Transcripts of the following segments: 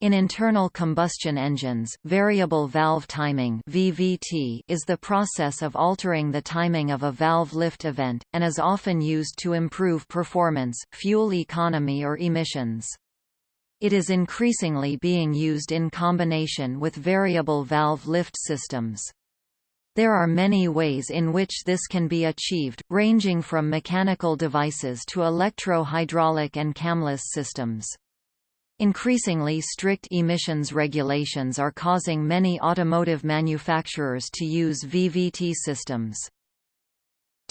In internal combustion engines, variable valve timing (VVT) is the process of altering the timing of a valve lift event and is often used to improve performance, fuel economy or emissions. It is increasingly being used in combination with variable valve lift systems. There are many ways in which this can be achieved, ranging from mechanical devices to electro-hydraulic and camless systems. Increasingly strict emissions regulations are causing many automotive manufacturers to use VVT systems.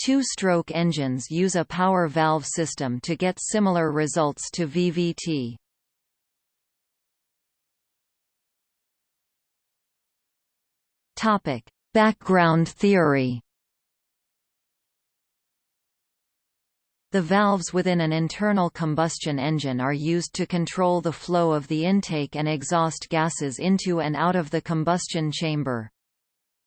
Two-stroke engines use a power valve system to get similar results to VVT. Topic: Background theory The valves within an internal combustion engine are used to control the flow of the intake and exhaust gases into and out of the combustion chamber.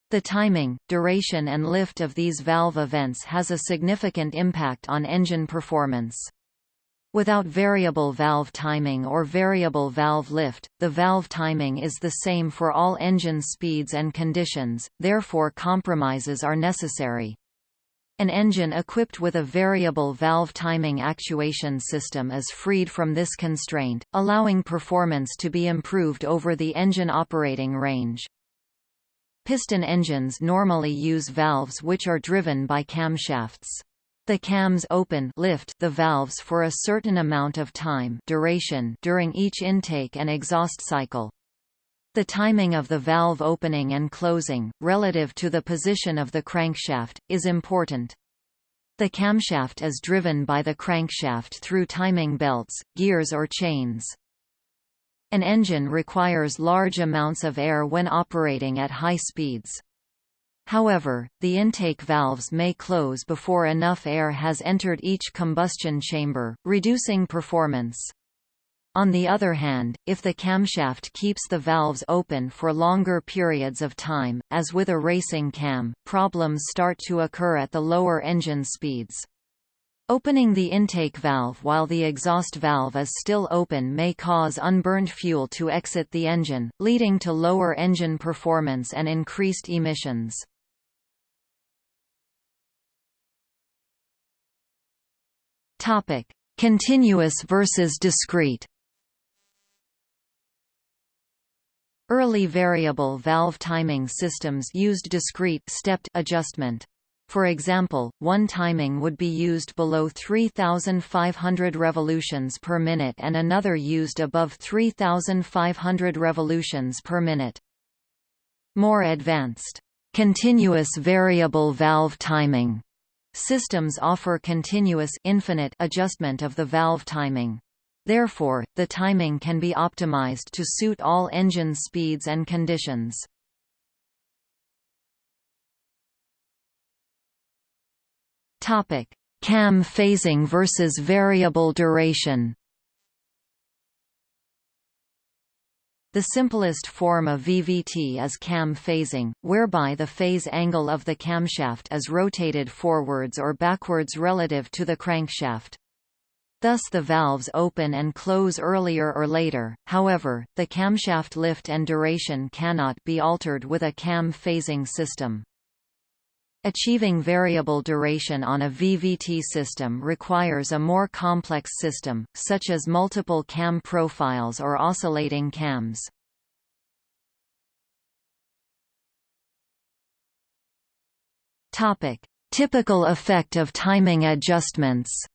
The timing, duration and lift of these valve events has a significant impact on engine performance. Without variable valve timing or variable valve lift, the valve timing is the same for all engine speeds and conditions, therefore compromises are necessary. An engine equipped with a variable valve timing actuation system is freed from this constraint, allowing performance to be improved over the engine operating range. Piston engines normally use valves which are driven by camshafts. The cams open lift the valves for a certain amount of time duration during each intake and exhaust cycle. The timing of the valve opening and closing, relative to the position of the crankshaft, is important. The camshaft is driven by the crankshaft through timing belts, gears or chains. An engine requires large amounts of air when operating at high speeds. However, the intake valves may close before enough air has entered each combustion chamber, reducing performance. On the other hand, if the camshaft keeps the valves open for longer periods of time, as with a racing cam, problems start to occur at the lower engine speeds. Opening the intake valve while the exhaust valve is still open may cause unburned fuel to exit the engine, leading to lower engine performance and increased emissions. Continuous versus discrete Early variable valve timing systems used discrete stepped adjustment. For example, one timing would be used below 3,500 revolutions per minute and another used above 3,500 revolutions per minute. More advanced, continuous variable valve timing systems offer continuous infinite adjustment of the valve timing. Therefore, the timing can be optimized to suit all engine speeds and conditions. Topic: Cam phasing versus variable duration. The simplest form of VVT is cam phasing, whereby the phase angle of the camshaft is rotated forwards or backwards relative to the crankshaft. Thus the valves open and close earlier or later, however, the camshaft lift and duration cannot be altered with a cam phasing system. Achieving variable duration on a VVT system requires a more complex system, such as multiple cam profiles or oscillating cams. Typical effect of timing adjustments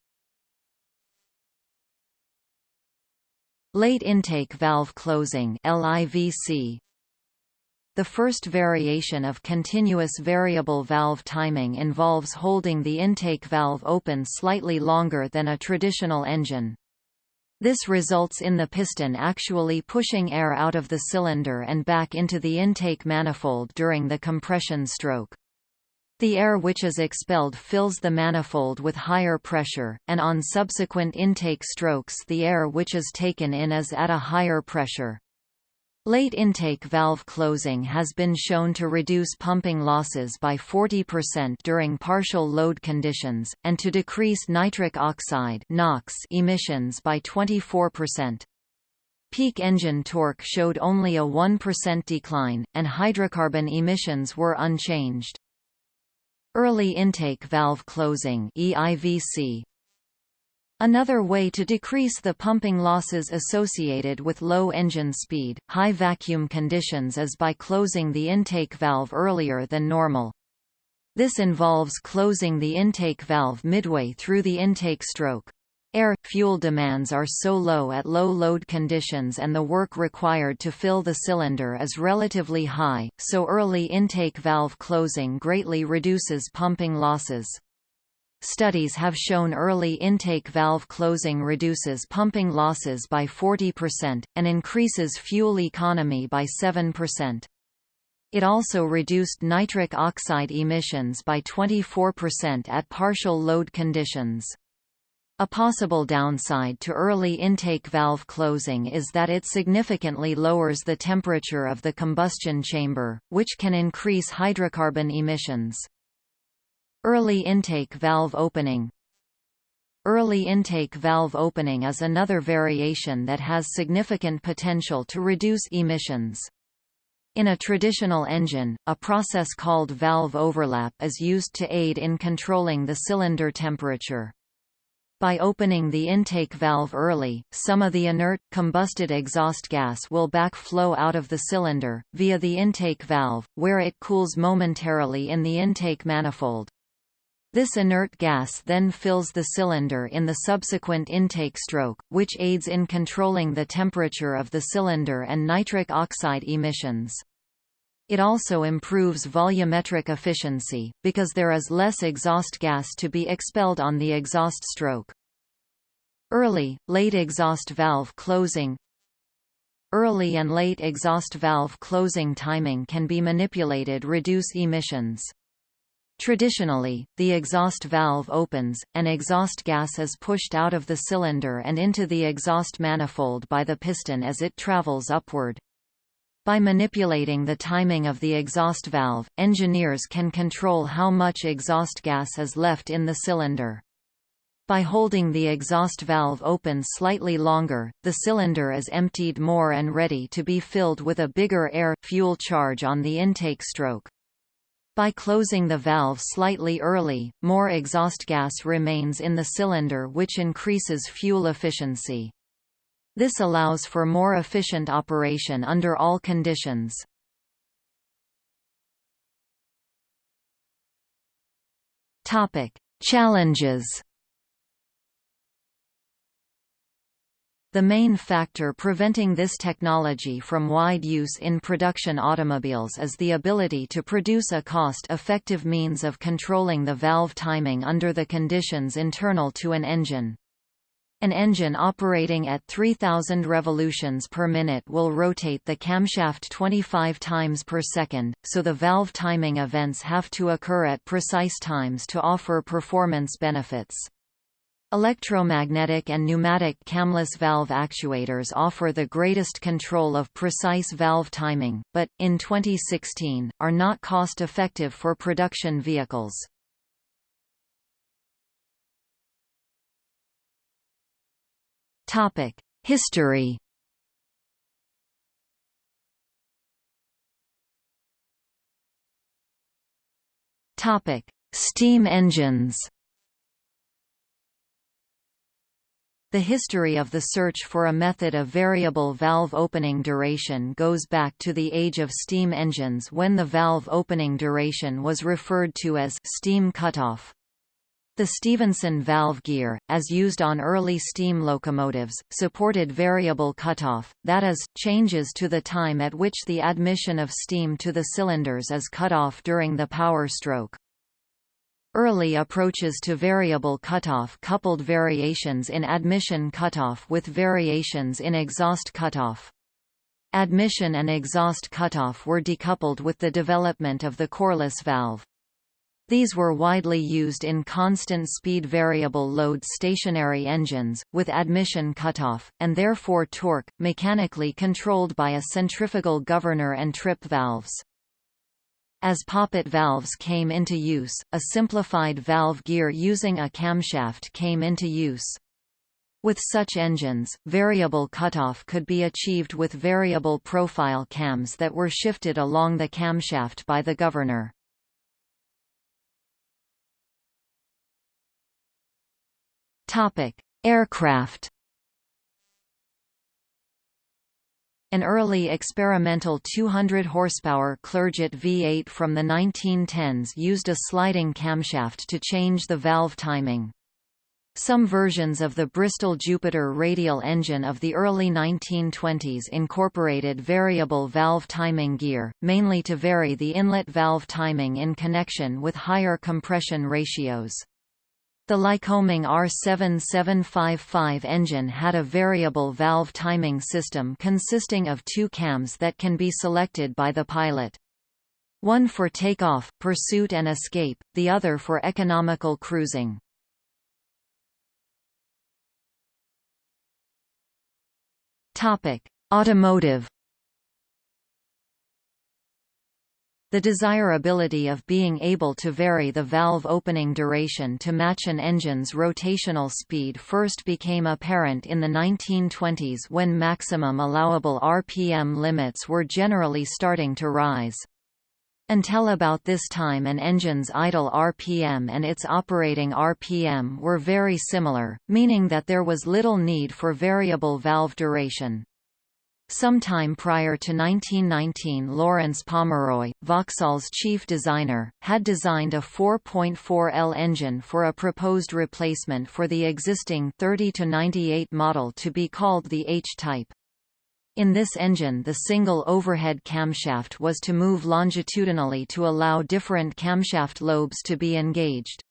Late intake valve closing LIVC The first variation of continuous variable valve timing involves holding the intake valve open slightly longer than a traditional engine. This results in the piston actually pushing air out of the cylinder and back into the intake manifold during the compression stroke. The air which is expelled fills the manifold with higher pressure, and on subsequent intake strokes the air which is taken in is at a higher pressure. Late intake valve closing has been shown to reduce pumping losses by 40% during partial load conditions, and to decrease nitric oxide NOx emissions by 24%. Peak engine torque showed only a 1% decline, and hydrocarbon emissions were unchanged. Early intake valve closing EIVC Another way to decrease the pumping losses associated with low engine speed, high vacuum conditions is by closing the intake valve earlier than normal. This involves closing the intake valve midway through the intake stroke. Air-fuel demands are so low at low load conditions and the work required to fill the cylinder is relatively high, so early intake valve closing greatly reduces pumping losses. Studies have shown early intake valve closing reduces pumping losses by 40%, and increases fuel economy by 7%. It also reduced nitric oxide emissions by 24% at partial load conditions. A possible downside to early intake valve closing is that it significantly lowers the temperature of the combustion chamber, which can increase hydrocarbon emissions. Early intake valve opening Early intake valve opening is another variation that has significant potential to reduce emissions. In a traditional engine, a process called valve overlap is used to aid in controlling the cylinder temperature. By opening the intake valve early, some of the inert, combusted exhaust gas will backflow out of the cylinder, via the intake valve, where it cools momentarily in the intake manifold. This inert gas then fills the cylinder in the subsequent intake stroke, which aids in controlling the temperature of the cylinder and nitric oxide emissions. It also improves volumetric efficiency, because there is less exhaust gas to be expelled on the exhaust stroke. Early, late exhaust valve closing Early and late exhaust valve closing timing can be manipulated reduce emissions. Traditionally, the exhaust valve opens, and exhaust gas is pushed out of the cylinder and into the exhaust manifold by the piston as it travels upward. By manipulating the timing of the exhaust valve, engineers can control how much exhaust gas is left in the cylinder. By holding the exhaust valve open slightly longer, the cylinder is emptied more and ready to be filled with a bigger air-fuel charge on the intake stroke. By closing the valve slightly early, more exhaust gas remains in the cylinder which increases fuel efficiency. This allows for more efficient operation under all conditions. Topic: Challenges. The main factor preventing this technology from wide use in production automobiles is the ability to produce a cost-effective means of controlling the valve timing under the conditions internal to an engine. An engine operating at 3000 revolutions per minute will rotate the camshaft 25 times per second, so the valve timing events have to occur at precise times to offer performance benefits. Electromagnetic and pneumatic camless valve actuators offer the greatest control of precise valve timing, but, in 2016, are not cost-effective for production vehicles. Topic: History. Topic: Steam engines. The history of the search for a method of variable valve opening duration goes back to the age of steam engines when the valve opening duration was referred to as steam cutoff. The Stephenson valve gear, as used on early steam locomotives, supported variable cutoff, that is, changes to the time at which the admission of steam to the cylinders is cut off during the power stroke. Early approaches to variable cutoff coupled variations in admission cutoff with variations in exhaust cutoff. Admission and exhaust cutoff were decoupled with the development of the Corliss valve. These were widely used in constant-speed variable-load stationary engines, with admission cutoff, and therefore torque, mechanically controlled by a centrifugal governor and trip valves. As poppet valves came into use, a simplified valve gear using a camshaft came into use. With such engines, variable cutoff could be achieved with variable profile cams that were shifted along the camshaft by the governor. Topic: Aircraft. An early experimental 200 horsepower Clerget V8 from the 1910s used a sliding camshaft to change the valve timing. Some versions of the Bristol Jupiter radial engine of the early 1920s incorporated variable valve timing gear, mainly to vary the inlet valve timing in connection with higher compression ratios. The Lycoming R7755 engine had a variable valve timing system consisting of two cams that can be selected by the pilot. One for takeoff, pursuit and escape, the other for economical cruising. Automotive. The desirability of being able to vary the valve opening duration to match an engine's rotational speed first became apparent in the 1920s when maximum allowable RPM limits were generally starting to rise. Until about this time an engine's idle RPM and its operating RPM were very similar, meaning that there was little need for variable valve duration. Sometime prior to 1919 Lawrence Pomeroy, Vauxhall's chief designer, had designed a 4.4L engine for a proposed replacement for the existing 30-98 model to be called the H-type. In this engine the single overhead camshaft was to move longitudinally to allow different camshaft lobes to be engaged.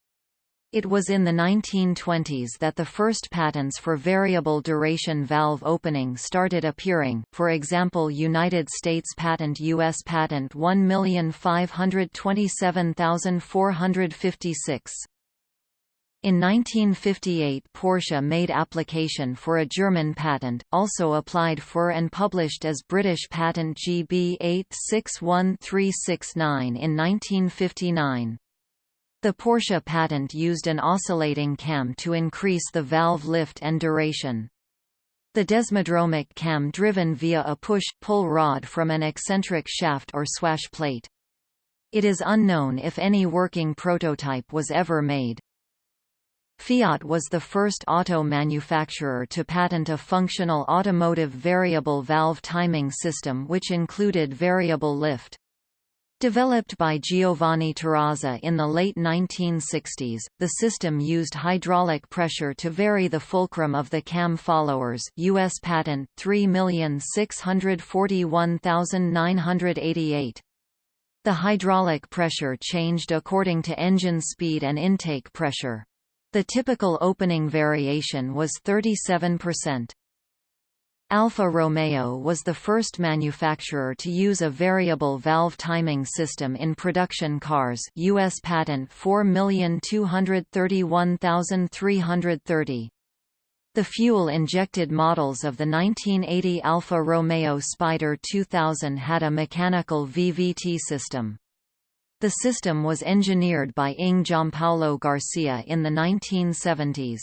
It was in the 1920s that the first patents for variable duration valve opening started appearing, for example United States Patent U.S. Patent 1527456. In 1958 Porsche made application for a German patent, also applied for and published as British patent GB 861369 in 1959. The Porsche patent used an oscillating cam to increase the valve lift and duration. The desmodromic cam driven via a push-pull rod from an eccentric shaft or swash plate. It is unknown if any working prototype was ever made. Fiat was the first auto manufacturer to patent a functional automotive variable valve timing system which included variable lift. Developed by Giovanni Torazza in the late 1960s, the system used hydraulic pressure to vary the fulcrum of the cam followers US patent 3641988. The hydraulic pressure changed according to engine speed and intake pressure. The typical opening variation was 37%. Alfa Romeo was the first manufacturer to use a variable valve timing system in production cars US patent 4231330. The fuel-injected models of the 1980 Alfa Romeo Spider 2000 had a mechanical VVT system. The system was engineered by Ing Giampaolo Garcea in the 1970s.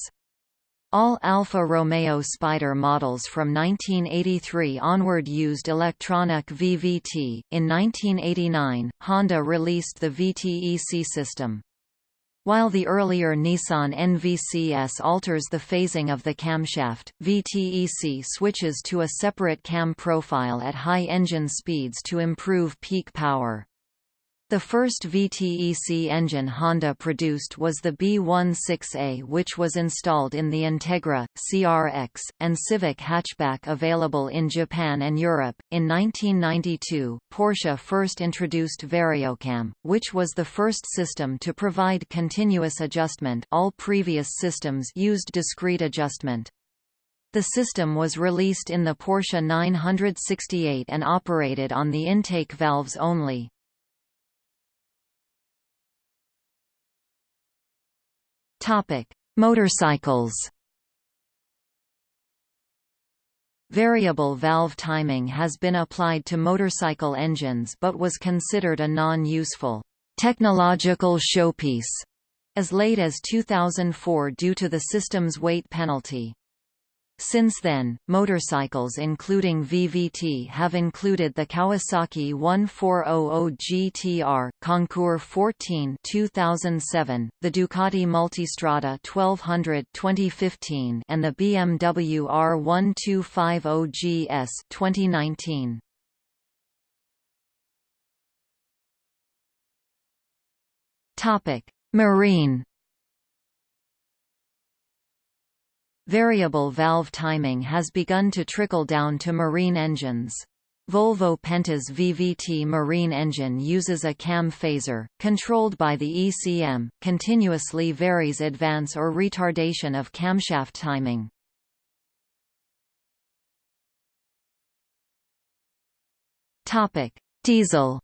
All Alfa Romeo Spider models from 1983 onward used electronic VVT. In 1989, Honda released the VTEC system. While the earlier Nissan NVCS alters the phasing of the camshaft, VTEC switches to a separate cam profile at high engine speeds to improve peak power. The first VTEC engine Honda produced was the B16A which was installed in the Integra, CRX, and Civic hatchback available in Japan and Europe. In 1992, Porsche first introduced Variocam, which was the first system to provide continuous adjustment all previous systems used discrete adjustment. The system was released in the Porsche 968 and operated on the intake valves only. Topic: Motorcycles. Variable valve timing has been applied to motorcycle engines but was considered a non-useful technological showpiece as late as 2004 due to the system's weight penalty. Since then, motorcycles including VVT have included the Kawasaki 1400 GTR, Concours 14 2007, the Ducati Multistrada 1200 2015 and the BMW R1250 GS 2019. Topic: Marine Variable valve timing has begun to trickle down to marine engines. Volvo Penta's VVT marine engine uses a cam phaser, controlled by the ECM, continuously varies advance or retardation of camshaft timing. Diesel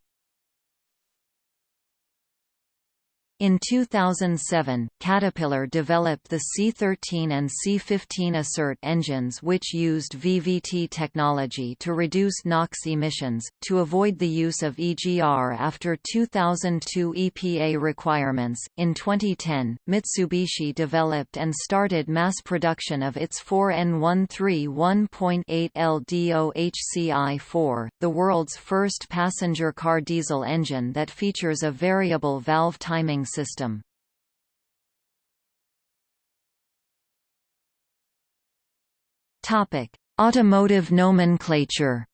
In 2007, Caterpillar developed the C13 and C15 ACERT engines which used VVT technology to reduce NOx emissions, to avoid the use of EGR after 2002 EPA requirements. In 2010, Mitsubishi developed and started mass production of its 4N131.8 LDOHCI4, the world's first passenger car diesel engine that features a variable valve timing system. Topic: Automotive nomenclature.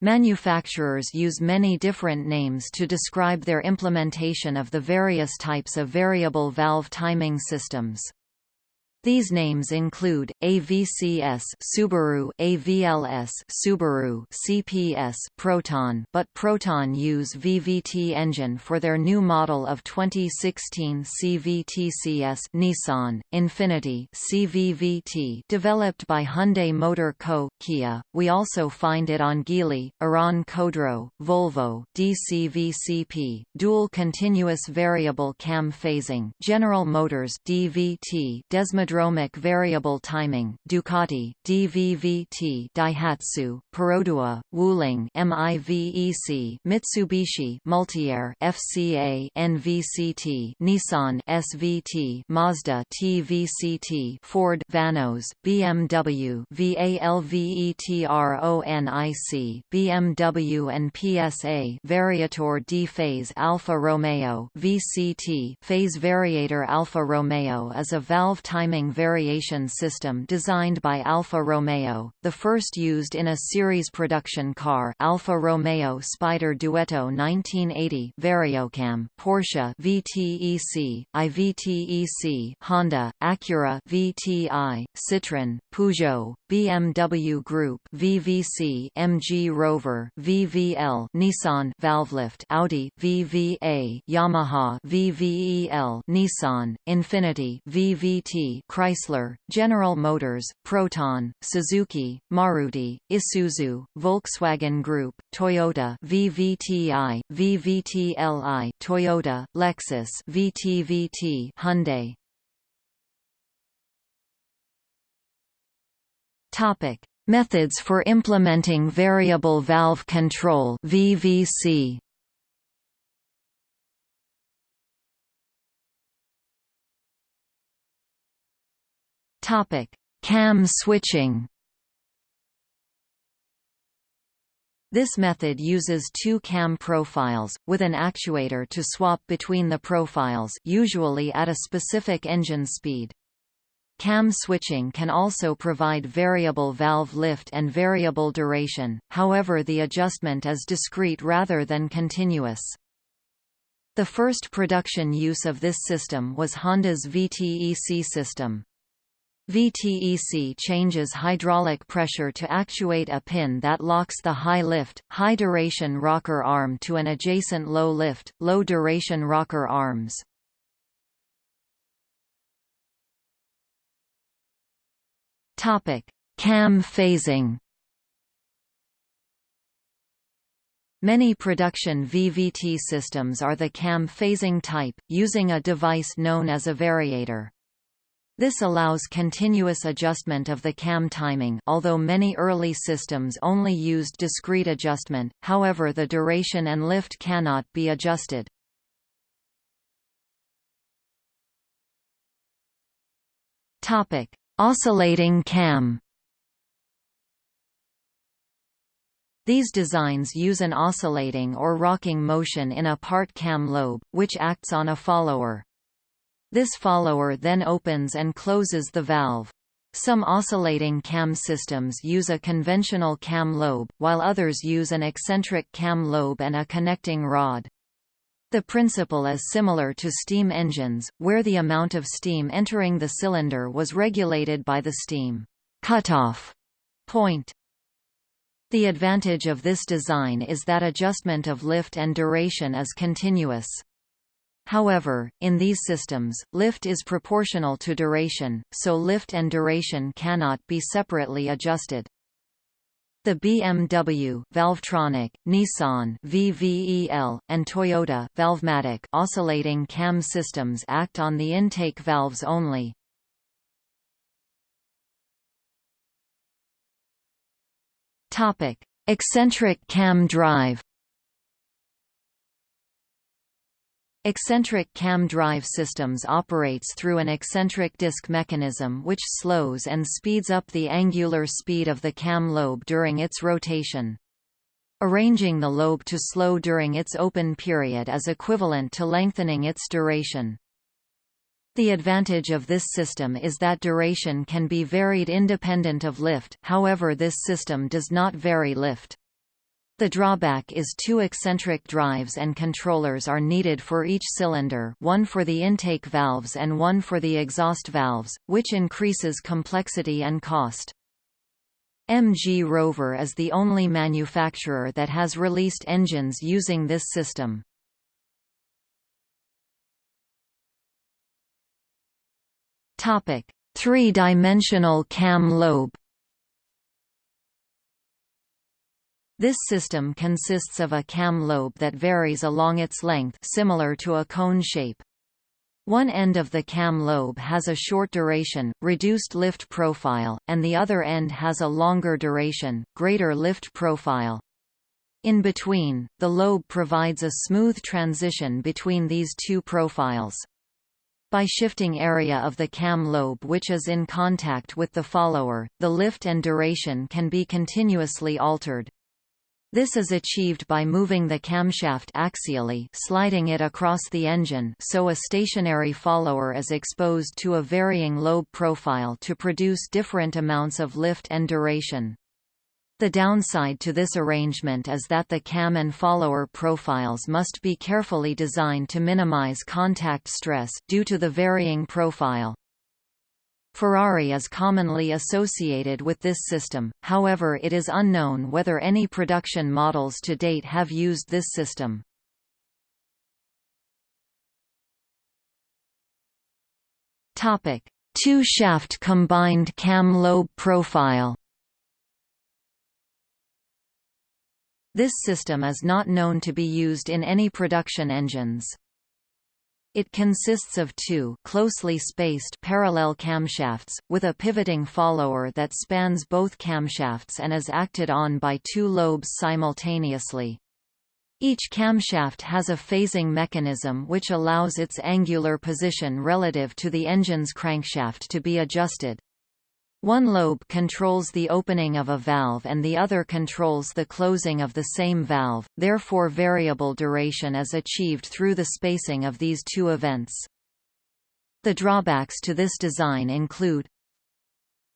Manufacturers use many different names to describe their implementation of the various types of variable valve timing systems. These names include AVCS Subaru, AVLS Subaru, CPS Proton, but Proton use VVT engine for their new model of 2016 CVTCS Nissan, Infiniti CVVT developed by Hyundai Motor Co. Kia. We also find it on Geely, Iran Khodro, Volvo, DCVCP, dual continuous variable cam phasing, General Motors DVT, Desmodromic Syndromic variable timing Ducati, DVVT Daihatsu, Perodua, Wuling MIVEC Mitsubishi Multiair FCA NVCT Nissan SVT Mazda TVCT Ford Vanos BMW VALVETRONIC BMW and PSA Variator D-Phase Alfa Romeo VCT Phase Variator Alfa Romeo is a valve timing variation system designed by Alfa Romeo, the first used in a series production car Alfa Romeo Spider Duetto 1980 Variocam, Porsche VTEC, IVTEC Honda, Acura VTI, Citroën, Peugeot, BMW Group VVC MG Rover VVL Nissan Valvelift Audi VVA Yamaha VVEL Nissan Infiniti VVT Chrysler, General Motors, Proton, Suzuki, Maruti, Isuzu, Volkswagen Group, Toyota VVTI, VVTLI, Toyota, Lexus VTVT, Hyundai. Topic: Methods for implementing variable valve control (VVC). Topic: Cam switching. This method uses two cam profiles, with an actuator to swap between the profiles usually at a specific engine speed. Cam switching can also provide variable valve lift and variable duration, however the adjustment is discrete rather than continuous. The first production use of this system was Honda's VTEC system. VTEC changes hydraulic pressure to actuate a pin that locks the high-lift, high-duration rocker arm to an adjacent low-lift, low-duration rocker arms. Cam phasing Many production VVT systems are the cam phasing type, using a device known as a variator. This allows continuous adjustment of the cam timing although many early systems only used discrete adjustment, however the duration and lift cannot be adjusted. Oscillating cam. These designs use an oscillating or rocking motion in a part cam lobe, which acts on a follower. This follower then opens and closes the valve. Some oscillating cam systems use a conventional cam lobe, while others use an eccentric cam lobe and a connecting rod. The principle is similar to steam engines, where the amount of steam entering the cylinder was regulated by the steam cutoff point. The advantage of this design is that adjustment of lift and duration is continuous. However, in these systems, lift is proportional to duration, so lift and duration cannot be separately adjusted. The BMW Valvetronic, Nissan VVEL, and Toyota Valvematic oscillating cam systems act on the intake valves only. Topic: Eccentric cam drive. Eccentric cam drive systems operates through an eccentric disk mechanism which slows and speeds up the angular speed of the cam lobe during its rotation. Arranging the lobe to slow during its open period is equivalent to lengthening its duration. The advantage of this system is that duration can be varied independent of lift however this system does not vary lift. The drawback is two eccentric drives and controllers are needed for each cylinder one for the intake valves and one for the exhaust valves, which increases complexity and cost. MG Rover is the only manufacturer that has released engines using this system. Three-dimensional cam lobe. This system consists of a cam lobe that varies along its length similar to a cone shape. One end of the cam lobe has a short duration, reduced lift profile, and the other end has a longer duration, greater lift profile. In between, the lobe provides a smooth transition between these two profiles. By shifting area of the cam lobe which is in contact with the follower, the lift and duration can be continuously altered. This is achieved by moving the camshaft axially sliding it across the engine so a stationary follower is exposed to a varying lobe profile to produce different amounts of lift and duration. The downside to this arrangement is that the cam and follower profiles must be carefully designed to minimize contact stress due to the varying profile. Ferrari is commonly associated with this system, however it is unknown whether any production models to date have used this system. Two-shaft combined cam lobe profile This system is not known to be used in any production engines. It consists of two closely spaced parallel camshafts, with a pivoting follower that spans both camshafts and is acted on by two lobes simultaneously. Each camshaft has a phasing mechanism which allows its angular position relative to the engine's crankshaft to be adjusted. One lobe controls the opening of a valve and the other controls the closing of the same valve, therefore variable duration is achieved through the spacing of these two events. The drawbacks to this design include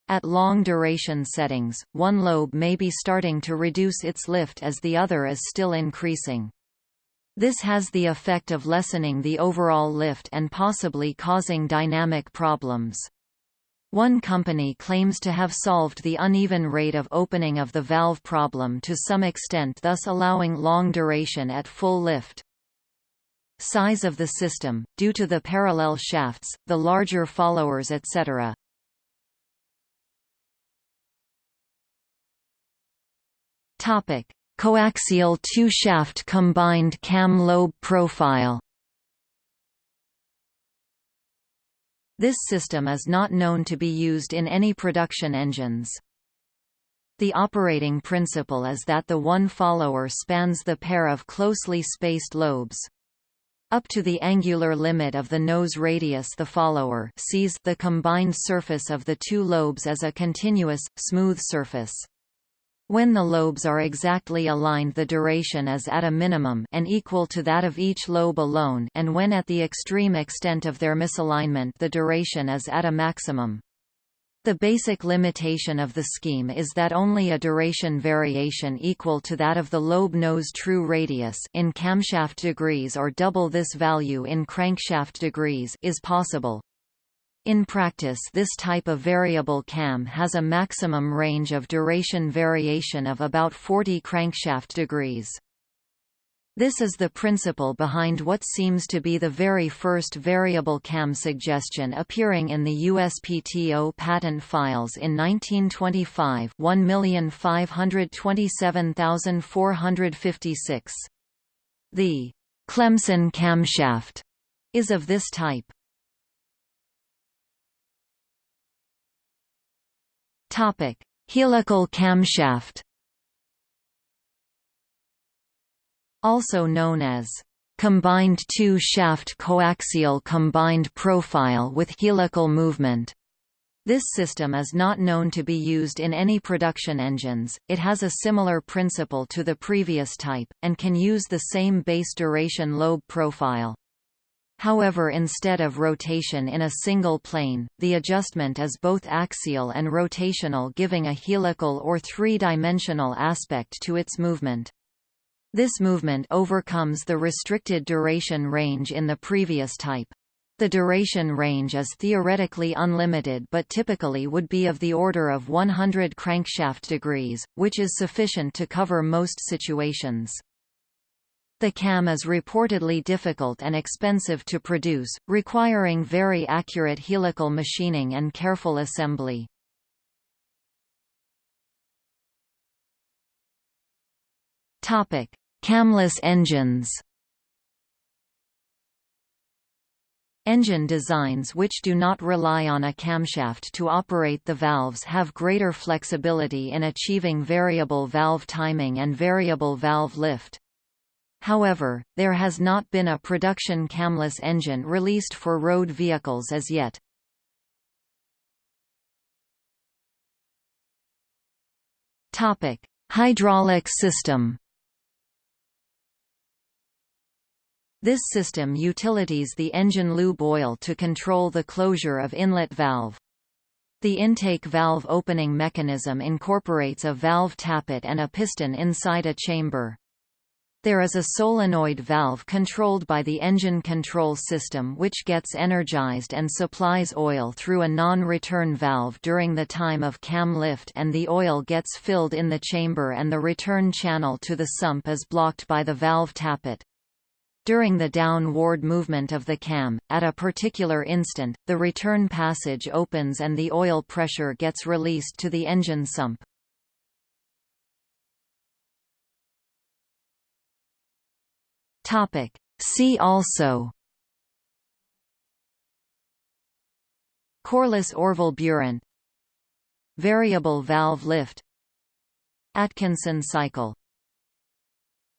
At long duration settings, one lobe may be starting to reduce its lift as the other is still increasing. This has the effect of lessening the overall lift and possibly causing dynamic problems. One company claims to have solved the uneven rate of opening of the valve problem to some extent thus allowing long duration at full lift. Size of the system, due to the parallel shafts, the larger followers etc. Coaxial two-shaft combined cam lobe profile This system is not known to be used in any production engines. The operating principle is that the one follower spans the pair of closely spaced lobes. Up to the angular limit of the nose radius the follower sees the combined surface of the two lobes as a continuous, smooth surface. When the lobes are exactly aligned the duration is at a minimum and equal to that of each lobe alone and when at the extreme extent of their misalignment the duration is at a maximum. The basic limitation of the scheme is that only a duration variation equal to that of the lobe nose true radius in camshaft degrees or double this value in crankshaft degrees is possible. In practice this type of variable cam has a maximum range of duration variation of about 40 crankshaft degrees. This is the principle behind what seems to be the very first variable cam suggestion appearing in the USPTO patent files in 1925 1527456. The Clemson camshaft is of this type. Topic: Helical camshaft also known as combined two-shaft coaxial combined profile with helical movement. This system is not known to be used in any production engines, it has a similar principle to the previous type, and can use the same base duration lobe profile. However instead of rotation in a single plane, the adjustment is both axial and rotational giving a helical or three-dimensional aspect to its movement. This movement overcomes the restricted duration range in the previous type. The duration range is theoretically unlimited but typically would be of the order of 100 crankshaft degrees, which is sufficient to cover most situations. The cam is reportedly difficult and expensive to produce, requiring very accurate helical machining and careful assembly. Topic: Camless engines. Engine designs which do not rely on a camshaft to operate the valves have greater flexibility in achieving variable valve timing and variable valve lift. However, there has not been a production camless engine released for road vehicles as yet. Topic: Hydraulic system. This system utilities the engine lube oil to control the closure of inlet valve. The intake valve opening mechanism incorporates a valve tappet and a piston inside a chamber. There is a solenoid valve controlled by the engine control system which gets energized and supplies oil through a non-return valve during the time of cam lift and the oil gets filled in the chamber and the return channel to the sump is blocked by the valve tappet. During the downward movement of the cam, at a particular instant, the return passage opens and the oil pressure gets released to the engine sump. See also Corliss Orville Buran Variable valve lift Atkinson cycle